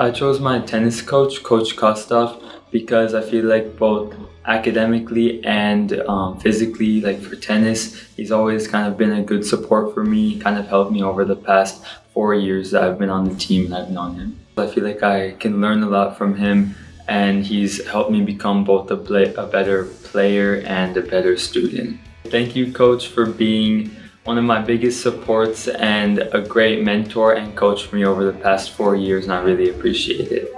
I chose my tennis coach, Coach Kostov, because I feel like both academically and um, physically, like for tennis, he's always kind of been a good support for me, kind of helped me over the past four years that I've been on the team and I've known him. I feel like I can learn a lot from him and he's helped me become both a, play, a better player and a better student. Thank you, coach, for being one of my biggest supports and a great mentor and coach for me over the past four years and I really appreciate it.